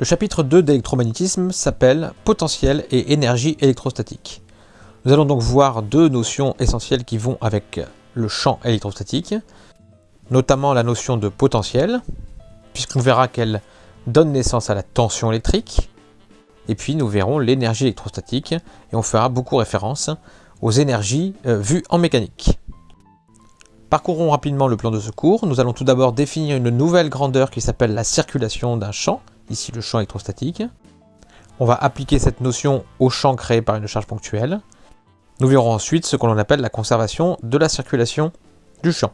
Le chapitre 2 d'électromagnétisme s'appelle potentiel et énergie électrostatique. Nous allons donc voir deux notions essentielles qui vont avec le champ électrostatique, notamment la notion de potentiel, puisqu'on verra qu'elle donne naissance à la tension électrique, et puis nous verrons l'énergie électrostatique, et on fera beaucoup référence aux énergies euh, vues en mécanique. Parcourons rapidement le plan de secours. Nous allons tout d'abord définir une nouvelle grandeur qui s'appelle la circulation d'un champ, ici le champ électrostatique. On va appliquer cette notion au champ créé par une charge ponctuelle. Nous verrons ensuite ce que l'on appelle la conservation de la circulation du champ.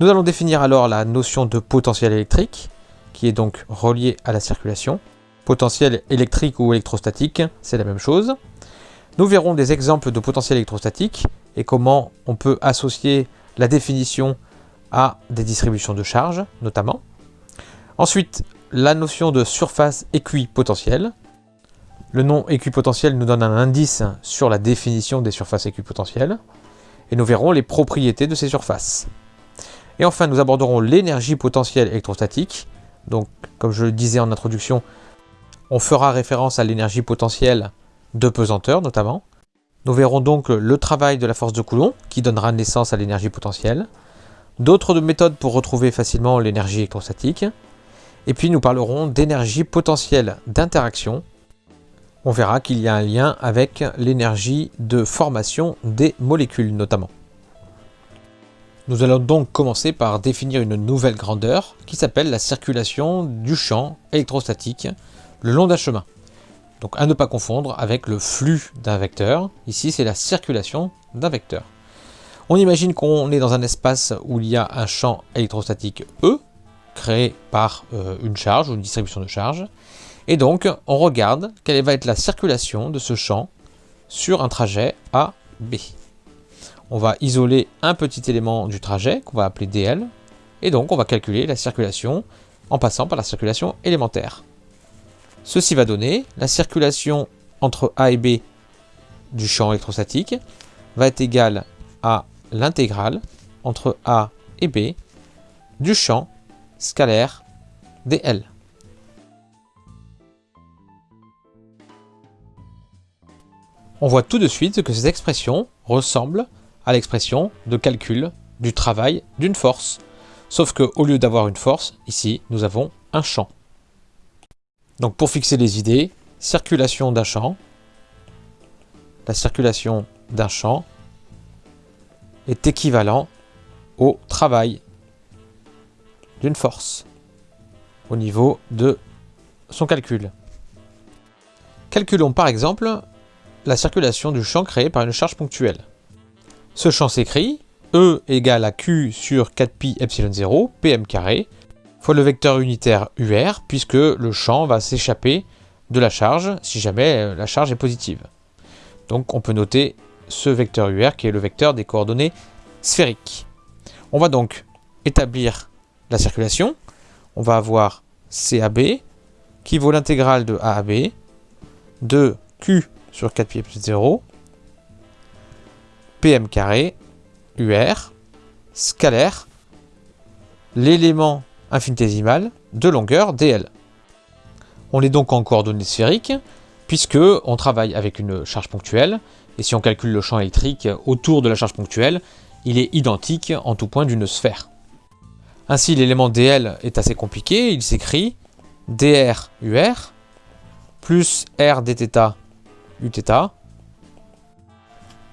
Nous allons définir alors la notion de potentiel électrique, qui est donc reliée à la circulation. Potentiel électrique ou électrostatique, c'est la même chose. Nous verrons des exemples de potentiel électrostatique et comment on peut associer la définition à des distributions de charges, notamment. Ensuite, la notion de surface équipotentielle. Le nom équipotentiel nous donne un indice sur la définition des surfaces équipotentielles. Et nous verrons les propriétés de ces surfaces. Et enfin, nous aborderons l'énergie potentielle électrostatique. Donc, comme je le disais en introduction, on fera référence à l'énergie potentielle de pesanteur notamment. Nous verrons donc le travail de la force de Coulomb, qui donnera naissance à l'énergie potentielle, d'autres méthodes pour retrouver facilement l'énergie électrostatique, et puis nous parlerons d'énergie potentielle d'interaction. On verra qu'il y a un lien avec l'énergie de formation des molécules notamment. Nous allons donc commencer par définir une nouvelle grandeur qui s'appelle la circulation du champ électrostatique le long d'un chemin. Donc à ne pas confondre avec le flux d'un vecteur. Ici, c'est la circulation d'un vecteur. On imagine qu'on est dans un espace où il y a un champ électrostatique E, créé par euh, une charge ou une distribution de charge. Et donc, on regarde quelle va être la circulation de ce champ sur un trajet A, B. On va isoler un petit élément du trajet qu'on va appeler DL. Et donc, on va calculer la circulation en passant par la circulation élémentaire. Ceci va donner la circulation entre A et B du champ électrostatique va être égale à l'intégrale entre A et B du champ scalaire dl. On voit tout de suite que cette expression ressemble à l'expression de calcul du travail d'une force. Sauf qu'au lieu d'avoir une force, ici, nous avons un champ. Donc pour fixer les idées, circulation d'un champ. La circulation d'un champ est équivalent au travail d'une force au niveau de son calcul. Calculons par exemple la circulation du champ créé par une charge ponctuelle. Ce champ s'écrit E égale à Q sur 4pi epsilon 0, pm carré, fois le vecteur unitaire UR, puisque le champ va s'échapper de la charge si jamais euh, la charge est positive. Donc on peut noter ce vecteur UR qui est le vecteur des coordonnées sphériques. On va donc établir la circulation. On va avoir CAB qui vaut l'intégrale de A à B de Q sur 4 pi plus 0 PM carré UR scalaire l'élément infinitésimale de longueur dl. On est donc en coordonnées sphériques, puisque on travaille avec une charge ponctuelle, et si on calcule le champ électrique autour de la charge ponctuelle, il est identique en tout point d'une sphère. Ainsi, l'élément dl est assez compliqué, il s'écrit dr ur plus r dθ uθ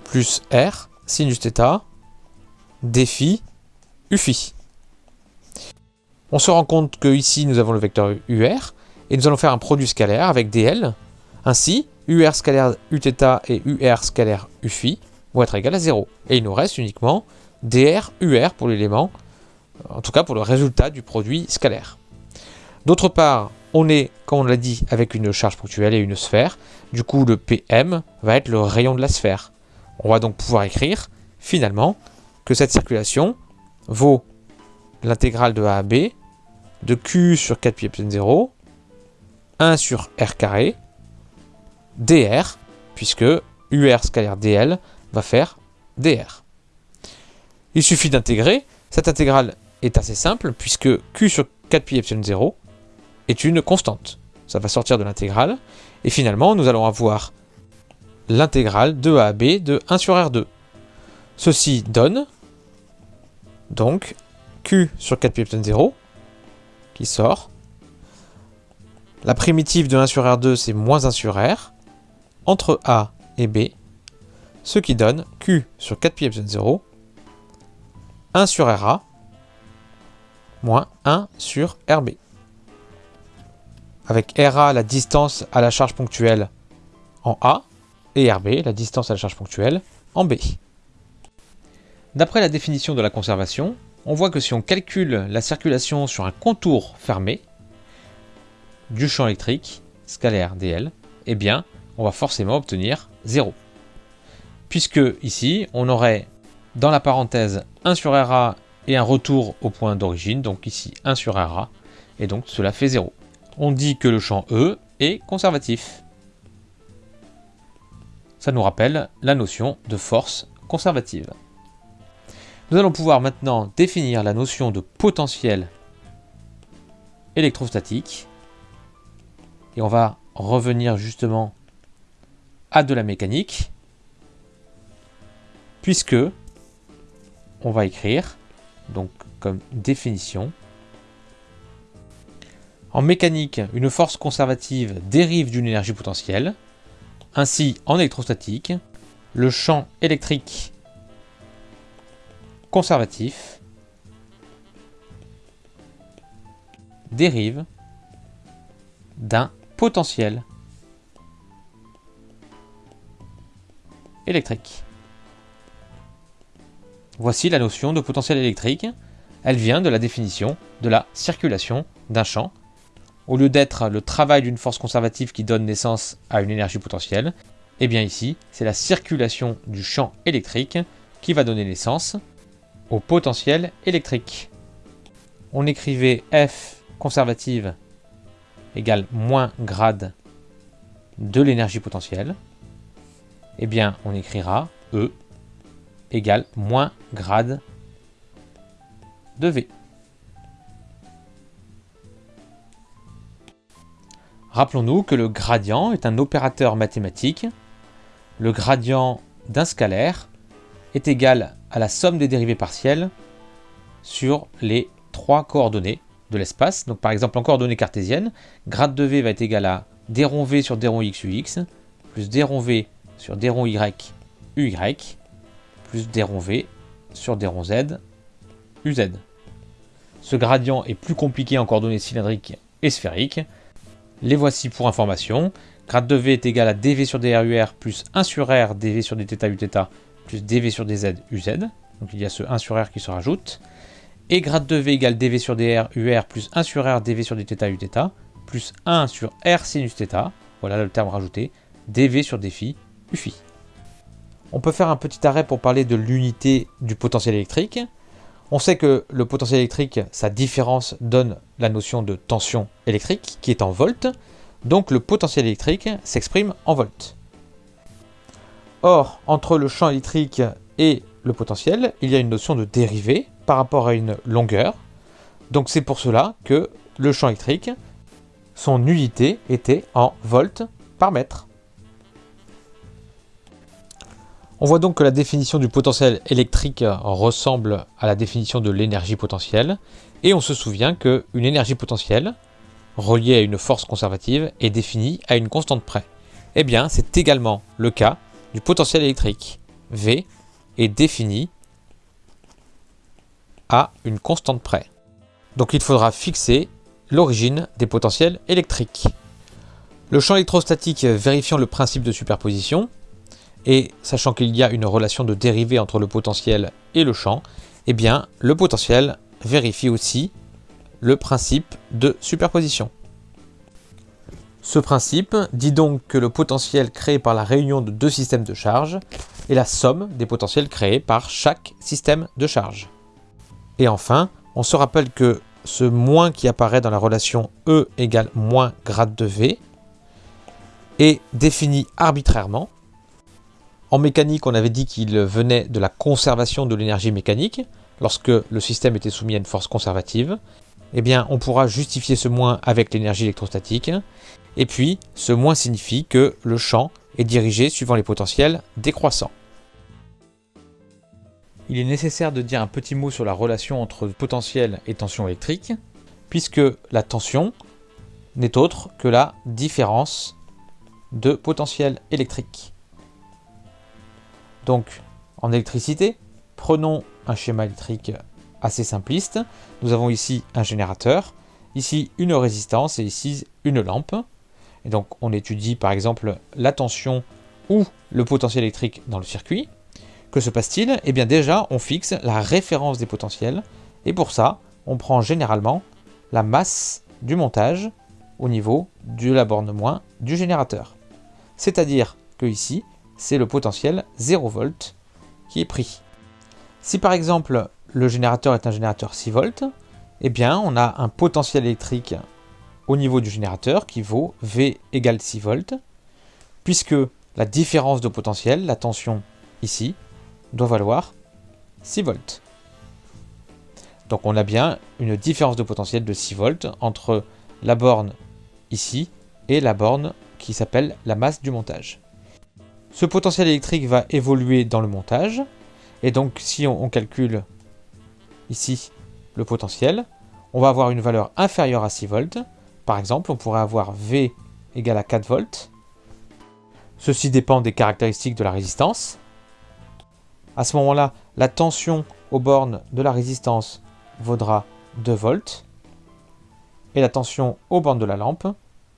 plus r sinus θ dφ uφ. On se rend compte que ici nous avons le vecteur UR, et nous allons faire un produit scalaire avec DL. Ainsi, UR scalaire Uθ et UR scalaire Uφ vont être égales à 0. Et il nous reste uniquement DR UR pour l'élément, en tout cas pour le résultat du produit scalaire. D'autre part, on est, comme on l'a dit, avec une charge ponctuelle et une sphère. Du coup, le PM va être le rayon de la sphère. On va donc pouvoir écrire, finalement, que cette circulation vaut l'intégrale de A à B de Q sur 4 pi epsilon 0, 1 sur R carré, dr, puisque UR scalaire dl va faire dr. Il suffit d'intégrer. Cette intégrale est assez simple, puisque Q sur 4 pi epsilon 0 est une constante. ça va sortir de l'intégrale. Et finalement, nous allons avoir l'intégrale de A à B de 1 sur R2. Ceci donne donc Q sur 4 pi epsilon 0 qui sort. La primitive de 1 sur R2 c'est moins 1 sur R entre A et B, ce qui donne Q sur 4 pi epsilon 0 1 sur RA moins 1 sur RB. Avec RA la distance à la charge ponctuelle en A et RB la distance à la charge ponctuelle en B. D'après la définition de la conservation, on voit que si on calcule la circulation sur un contour fermé du champ électrique scalaire dl, eh bien, on va forcément obtenir 0. Puisque ici, on aurait dans la parenthèse 1 sur RA et un retour au point d'origine, donc ici 1 sur RA, et donc cela fait 0. On dit que le champ E est conservatif. Ça nous rappelle la notion de force conservative. Nous allons pouvoir maintenant définir la notion de potentiel électrostatique. Et on va revenir justement à de la mécanique, puisque on va écrire, donc comme définition, en mécanique, une force conservative dérive d'une énergie potentielle. Ainsi, en électrostatique, le champ électrique conservatif dérive d'un potentiel électrique. Voici la notion de potentiel électrique. Elle vient de la définition de la circulation d'un champ. Au lieu d'être le travail d'une force conservative qui donne naissance à une énergie potentielle, eh bien ici, c'est la circulation du champ électrique qui va donner naissance au potentiel électrique. On écrivait F conservative égale moins grade de l'énergie potentielle. Eh bien, on écrira E égale moins grade de V. Rappelons-nous que le gradient est un opérateur mathématique. Le gradient d'un scalaire est égal à la somme des dérivées partielles sur les trois coordonnées de l'espace. Donc par exemple en coordonnées cartésiennes, grade de v va être égal à d rond v sur d rond x ux, plus d v sur d rond y uy, plus d rond v sur d rond z uz. Ce gradient est plus compliqué en coordonnées cylindriques et sphériques. Les voici pour information. Grade de v est égal à dv sur drur plus 1 sur r dv sur dθ uθ plus dv sur dz uz. Donc il y a ce 1 sur r qui se rajoute. Et grade de v égale dv sur dr ur plus 1 sur r dv sur dθ uθ plus 1 sur r sinus θ. Voilà le terme rajouté. dv sur dφ uφ. On peut faire un petit arrêt pour parler de l'unité du potentiel électrique. On sait que le potentiel électrique, sa différence donne la notion de tension électrique qui est en volts. Donc le potentiel électrique s'exprime en volts. Or, entre le champ électrique et le potentiel, il y a une notion de dérivée par rapport à une longueur. Donc c'est pour cela que le champ électrique, son unité était en volts par mètre. On voit donc que la définition du potentiel électrique ressemble à la définition de l'énergie potentielle, et on se souvient qu'une énergie potentielle, reliée à une force conservative, est définie à une constante près. Eh bien, c'est également le cas du potentiel électrique. V est défini à une constante près. Donc il faudra fixer l'origine des potentiels électriques. Le champ électrostatique vérifiant le principe de superposition, et sachant qu'il y a une relation de dérivée entre le potentiel et le champ, eh bien le potentiel vérifie aussi le principe de superposition. Ce principe dit donc que le potentiel créé par la réunion de deux systèmes de charge est la somme des potentiels créés par chaque système de charge. Et enfin, on se rappelle que ce moins qui apparaît dans la relation E égale moins grade de V est défini arbitrairement. En mécanique, on avait dit qu'il venait de la conservation de l'énergie mécanique lorsque le système était soumis à une force conservative. eh bien, on pourra justifier ce moins avec l'énergie électrostatique. Et puis, ce moins signifie que le champ est dirigé suivant les potentiels décroissants. Il est nécessaire de dire un petit mot sur la relation entre potentiel et tension électrique, puisque la tension n'est autre que la différence de potentiel électrique. Donc, en électricité, prenons un schéma électrique assez simpliste. Nous avons ici un générateur, ici une résistance et ici une lampe. Et donc on étudie par exemple la tension ou le potentiel électrique dans le circuit. Que se passe-t-il? Eh bien déjà on fixe la référence des potentiels et pour ça on prend généralement la masse du montage au niveau de la borne moins du générateur. C'est-à-dire que ici c'est le potentiel 0 V qui est pris. Si par exemple le générateur est un générateur 6 volts, eh bien on a un potentiel électrique au niveau du générateur qui vaut V égale 6 volts, puisque la différence de potentiel, la tension ici, doit valoir 6 volts. Donc on a bien une différence de potentiel de 6 volts entre la borne ici et la borne qui s'appelle la masse du montage. Ce potentiel électrique va évoluer dans le montage, et donc si on, calcule ici le potentiel, on va avoir une valeur inférieure à 6 volts. Par exemple, on pourrait avoir V égale à 4 volts. Ceci dépend des caractéristiques de la résistance. À ce moment-là, la tension aux bornes de la résistance vaudra 2 volts. Et la tension aux bornes de la lampe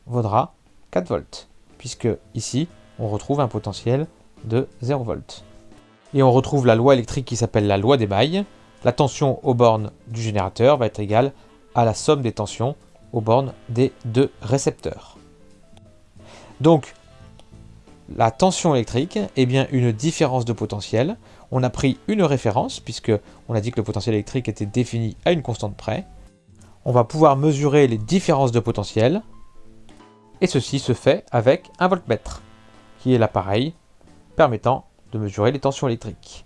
vaudra 4 volts. Puisque ici, on retrouve un potentiel de 0 volts. Et on retrouve la loi électrique qui s'appelle la loi des mailles. La tension aux bornes du générateur va être égale à la somme des tensions aux bornes des deux récepteurs. Donc, la tension électrique est bien une différence de potentiel. On a pris une référence, puisque on a dit que le potentiel électrique était défini à une constante près. On va pouvoir mesurer les différences de potentiel, et ceci se fait avec un voltmètre, qui est l'appareil permettant de mesurer les tensions électriques.